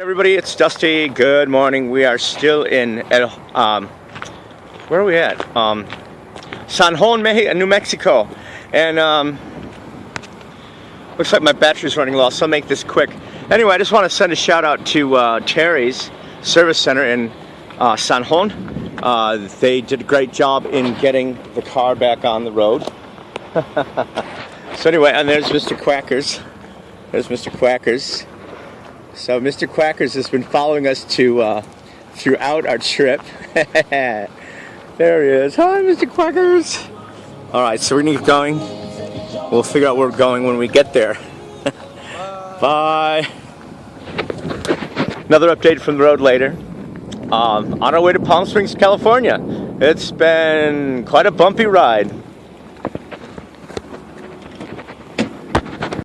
Everybody, it's Dusty. Good morning. We are still in, El, um, where are we at? Um, San Juan, New Mexico. And um, looks like my battery's running low, so I'll make this quick. Anyway, I just want to send a shout out to uh, Terry's Service Center in uh, San Juan. Uh, they did a great job in getting the car back on the road. so anyway, and there's Mr. Quackers. There's Mr. Quackers. So Mr. Quackers has been following us to uh, throughout our trip. there he is. Hi, Mr. Quackers. All right, so we're gonna keep going. We'll figure out where we're going when we get there. Bye. Another update from the road later. Um, on our way to Palm Springs, California. It's been quite a bumpy ride.